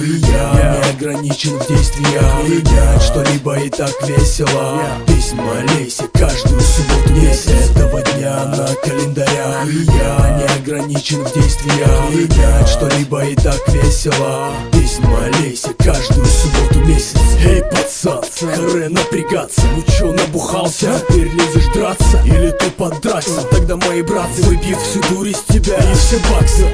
И я не ограничен в действиях. Менять что-либо и так весело. Письма Лейси каждую субботу Месяц этого дня на календарях. И я не ограничен в действиях. Менять что-либо и так весело. Письма Лейси каждую субботу месяц. Эй, пацан, харе напрягаться. Ну чё, набухался? Теперь лезешь драться? Или ты подраться? Тогда мои братцы выбьют всю дурь из тебя. И все баксы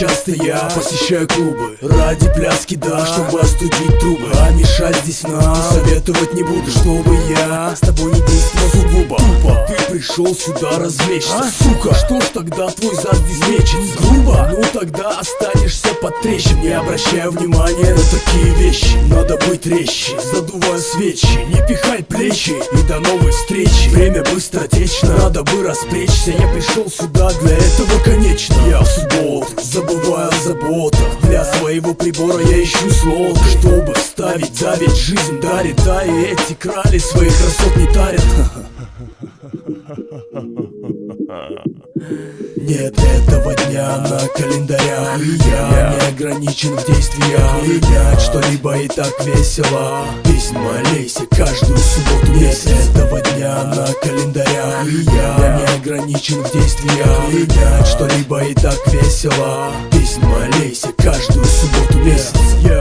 часто я посещаю клубы. Ради пляски, да, чтобы остудить трубы. А мешать здесь нам советовать не буду Чтобы я с тобой не действовал сугубо. Тупо. Ты пришел сюда развлечься, сука Что ж тогда твой зад здесь мечется? Грубо? Ну тогда останешься под трещин. Не обращая внимания на такие вещи. Надо быть резче, задуваю свечи. Не пихай плечи. И до новой встречи. Время быстро течно, надо бы распречься. Я пришел сюда для этого конечно. Я в субботу забываю о заботах. Для своего прибора я ищу слот Чтобы вставить, давить, жизнь дарит Да и эти крали своих красот не тарят Нет этого дня на календарях И я не ограничен в действиях. Принять что-либо и так весело. Песнь молейся каждую субботу Нет этого дня на календарях И я не ограничен в действиях. Принять что-либо и так весело. Песнь молейся каждую субботу месяц. Я,